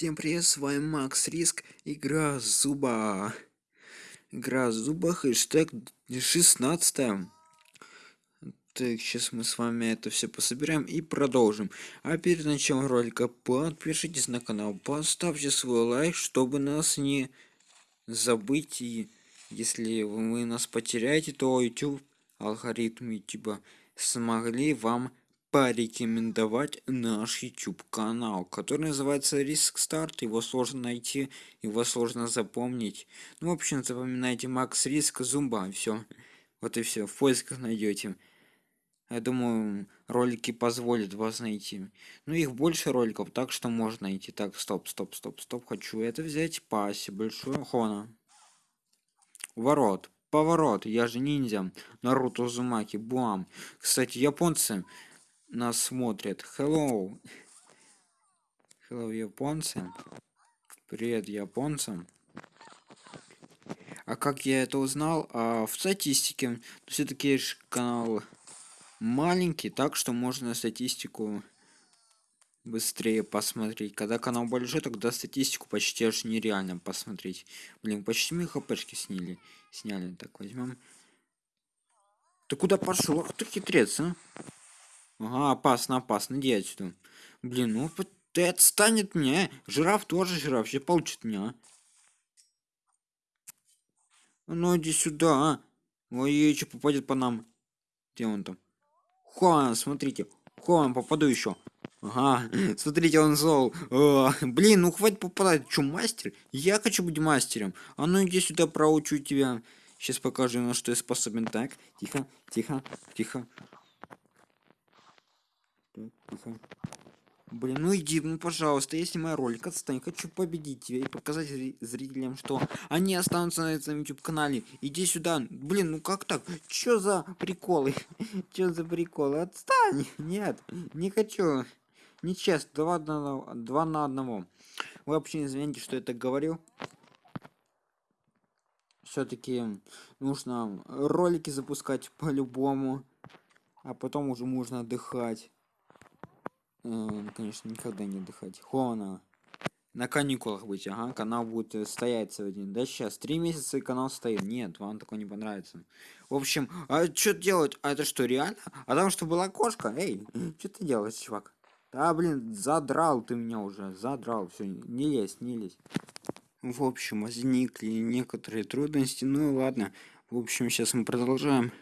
Всем привет, с вами Макс Риск, игра Зуба. Игра Зуба, хэштег 16 Так, сейчас мы с вами это все пособираем и продолжим. А перед началом ролика подпишитесь на канал, поставьте свой лайк, чтобы нас не забыть. И если вы нас потеряете, то YouTube, алгоритм YouTube смогли вам порекомендовать наш YouTube канал, который называется Риск Старт. Его сложно найти, его сложно запомнить. Ну, в общем, запоминайте Макс Риск Зумба, все. Вот и все, в поисках найдете. Я думаю, ролики позволят вас найти. Ну, их больше роликов, так что можно найти. Так, стоп, стоп, стоп, стоп. Хочу это взять. Паси, большой хона. Ворот. Поворот. Я же ниндзя. Наруто Зумаки. Буам. Кстати, японцы нас смотрят. Hello. Hello, японцы. Привет, японцам. А как я это узнал? А, в статистике. Все-таки канал маленький, так что можно статистику быстрее посмотреть. Когда канал большой, тогда статистику почти аж нереально посмотреть. Блин, почти мы хпшки сняли. Сняли. Так, возьмем. Ты куда пошел? Ах ты хитрец, а? Ага, опасно, опасно, иди отсюда. Блин, ну ты отстанет мне. Жираф тоже жираф, сейчас получит меня. Ну иди сюда, а. Ой, что попадет по нам. Где он там? Хуан, смотрите. Хуан, попаду еще. Ага, смотрите, он зол. О, блин, ну хватит попадать. Че, мастер? Я хочу быть мастером. А ну иди сюда, проучу тебя. Сейчас покажу, на что я способен. Так, тихо, тихо, тихо. Тихо. Блин, ну иди, ну пожалуйста, если мой ролик отстань, хочу победить тебя и показать зрителям, что они останутся на этом YouTube канале. Иди сюда. Блин, ну как так? Чё за приколы? Чё за приколы? Отстань! Нет, не хочу. Нечестно, два, на, два на одного. Вы вообще извините, что я так говорю. Все-таки нужно ролики запускать по-любому, а потом уже можно отдыхать. Конечно, никогда не отдыхать. Хона. На каникулах быть, ага, канал будет э, стоять день. Да сейчас, три месяца и канал стоит. Нет, вам такое не понравится. В общем, а что делать? А это что, реально? А там что была кошка? Эй, что ты делаешь, чувак? Да, блин, задрал ты меня уже, задрал. Все, не лезь, не лезь. В общем, возникли некоторые трудности. Ну ладно. В общем, сейчас мы продолжаем.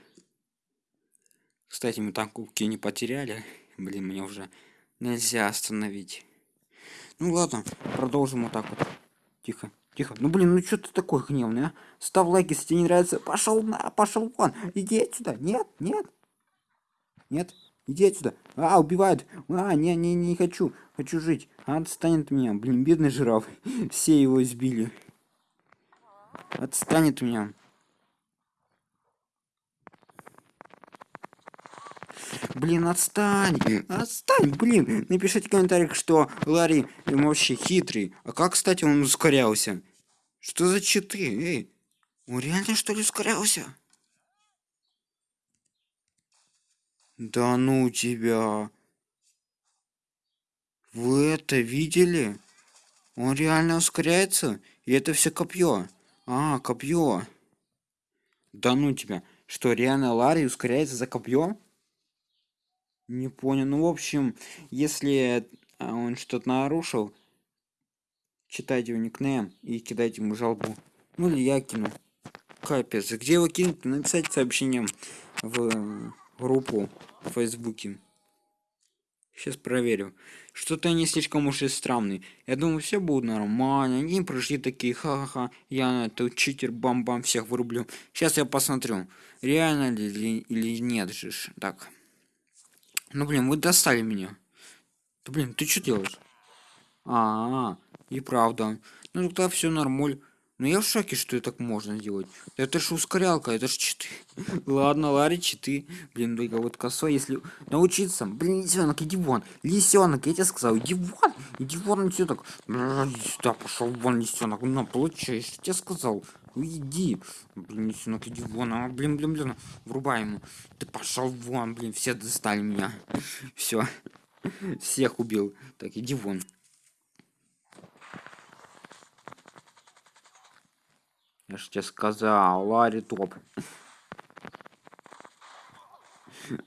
Кстати, мы там кубки не потеряли. Блин, мне уже нельзя остановить. Ну ладно, продолжим вот так вот. Тихо, тихо. Ну блин, ну что ты такой гневный, а? Ставь лайк, если тебе не нравится. Пошел на, пошел вон. Иди отсюда. Нет, нет. Нет, иди отсюда. А, убивают. А, не, не, не хочу. Хочу жить. Отстанет от меня. Блин, бедный жираф. Все его избили. Отстанет от меня. Блин, отстань! Отстань, блин! Напишите в комментариях, что Ларри вообще хитрый. А как, кстати, он ускорялся? Что за читы? Эй, он реально что ли ускорялся? Да ну тебя. Вы это видели? Он реально ускоряется? И это все копье. А, копье. Да ну тебя. Что, реально Ларри ускоряется за копье? Не понял. Ну, в общем, если а, он что-то нарушил, читайте его никнейм и кидайте ему жалобу. Ну, или я кину. Капец. Где его кинуть? Написать сообщением в группу в Фейсбуке. Сейчас проверю. Что-то они слишком уж и странные. Я думаю, все будет нормально. Они пришли такие, ха-ха-ха. Я это читер, бам-бам, всех вырублю. Сейчас я посмотрю, реально ли или нет же. Так. Ну, блин, вы достали меня. Да, блин, ты что делаешь? А, -а, -а и правда. Ну, тогда все нормуль. Ну, я в шоке, что и так можно делать. Это ж ускорялка, это ж читы. Ладно, Ларри, читы. Блин, только вот косой, если научиться. Блин, лисенок, иди вон. Лисенок, я тебе сказал, иди вон. Иди вон лисенок. Да, пошел вон, лисенок. На, получаешь, я тебе сказал. «Ну, Уйди. Блин, сынок, иди вон. А, блин, блин, блин. Врубай ему. Ты пошел вон, блин. Все достали меня. Все. Всех убил. Так, иди вон. Я же тебе сказал, Ларри топ.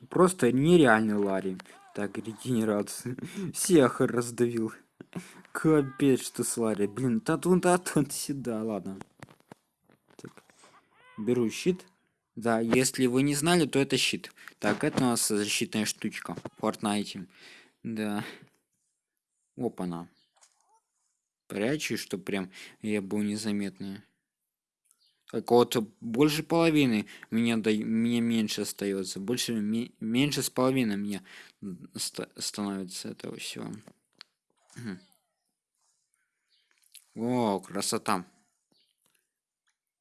Просто нереальный Ларри. Так, регенерация. Всех раздавил. Капец, что с Ларри. Блин, татун, татун, сюда, ладно. Беру щит. Да, если вы не знали, то это щит. Так, это у нас защитная штучка в Fortnite. Да. Опа-на. Прячу, что прям я был незаметный. Так вот, больше половины меня, да, мне меньше остается. Больше, меньше с половиной мне ст становится этого всего. О, красота.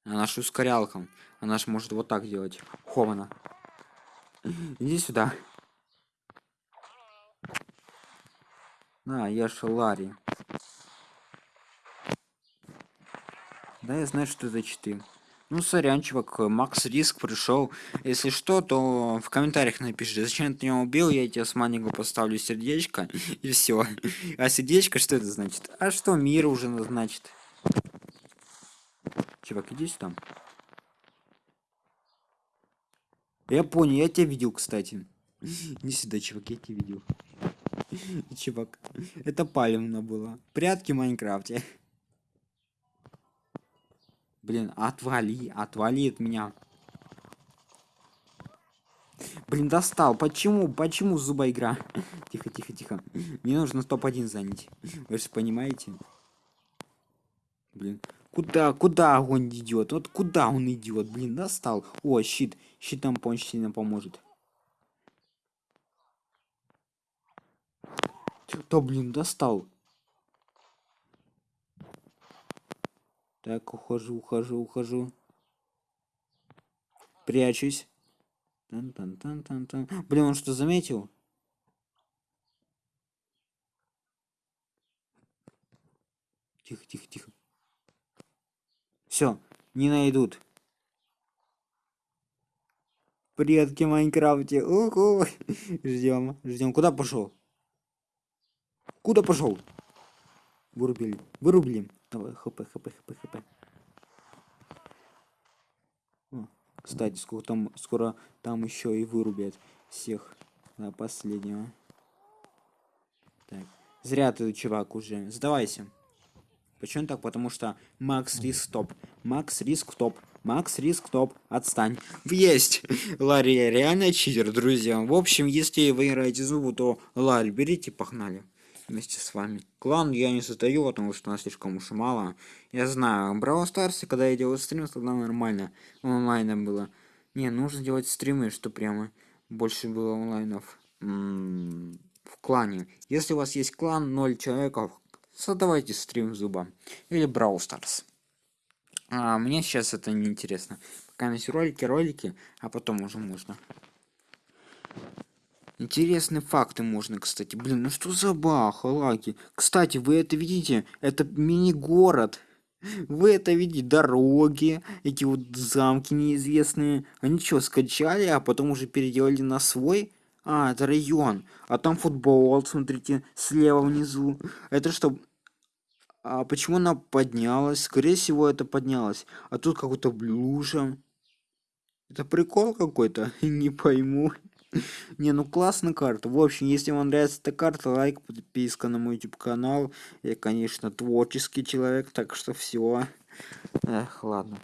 Она ж ускорялка. Она ж может вот так делать. Хована. Иди сюда. На, я ж Ларри. Да, я знаю, что это читы. Ну, сорян, чувак, Макс Риск пришел. Если что, то в комментариях напиши, зачем ты меня убил, я тебе с маленького поставлю сердечко, и все. А сердечко, что это значит? А что мир уже значит? Чувак, иди сюда. Я понял, я тебя видел, кстати. Не сюда, чувак, я тебя видел. Чувак, это палевно было. Прятки в Майнкрафте. Блин, отвали, отвали от меня. Блин, достал. Почему? Почему зуба игра? тихо, тихо, тихо. Мне нужно топ-1 занять. Вы же понимаете? Блин. Куда, куда огонь идет? Вот куда он идет? Блин, достал. О, щит. Щит нам очень сильно поможет. То, блин, достал. Так, ухожу, ухожу, ухожу. Прячусь. Тан -тан -тан -тан -тан. Блин, он что, заметил? Тихо, тихо, тихо. Все, не найдут. Предки Майнкрафте. Уху. Ждем, ждем. Куда пошел? Куда пошел? Вырубили. Вырубили. Давай, хп, хп, хп, хп. Кстати, сколько там, скоро там еще и вырубят всех до последнего. Так. Зря ты, чувак, уже. Сдавайся. Почему так? Потому что Макс Риск топ. Макс Риск топ. Макс Риск топ. Отстань. Есть! Ларри реально читер, друзья. В общем, если вы играете зубу, то Ларри берите, погнали вместе с вами. Клан я не создаю, потому что нас слишком уж мало. Я знаю, Браво Старсе, когда я делал стрим, тогда нормально. Онлайна было. Не, нужно делать стримы, что прямо больше было онлайнов в клане. Если у вас есть клан 0 человеков, создавайте стрим зуба. Или Brawl Stars. А мне сейчас это не интересно. Пока есть ролики, ролики, а потом уже можно. Интересные факты можно, кстати. Блин, ну что за баха, лаги? Кстати, вы это видите? Это мини-город. Вы это видите? Дороги, эти вот замки неизвестные. Они что, скачали, а потом уже переделали на свой? А, это район. А там футбол, смотрите, слева внизу. Это что? А почему она поднялась? Скорее всего, это поднялось. А тут какой-то блюжа. Это прикол какой-то? Не пойму. Не, ну классная карта. В общем, если вам нравится эта карта, лайк, подписка на мой YouTube канал. Я, конечно, творческий человек, так что все. Эх, ладно.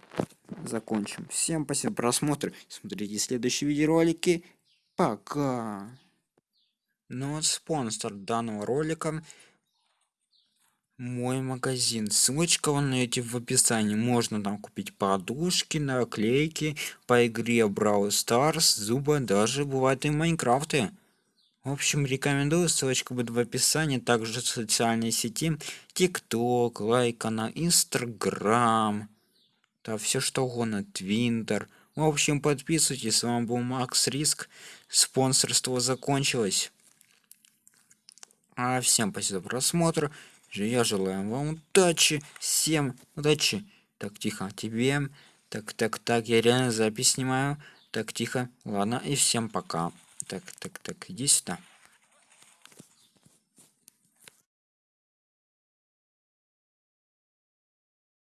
Закончим. Всем спасибо за просмотр. Смотрите следующие видеоролики. Пока. Ну вот спонсор данного ролика мой магазин. Ссылочка вы найдете в описании. Можно там купить подушки, наклейки по игре Brawl Stars, зубы, даже бывает и Майнкрафты. В общем, рекомендую, ссылочка будет в описании, также социальные сети, ТикТок, лайка на Инстаграм, да все что угодно, Твинтер. В общем, подписывайтесь, с вами был Макс Риск, спонсорство закончилось. А всем спасибо за просмотр. Я желаю вам удачи, всем удачи. Так, тихо, тебе. Так, так, так, я реально запись снимаю. Так, тихо. Ладно, и всем пока. Так, так, так, иди сюда.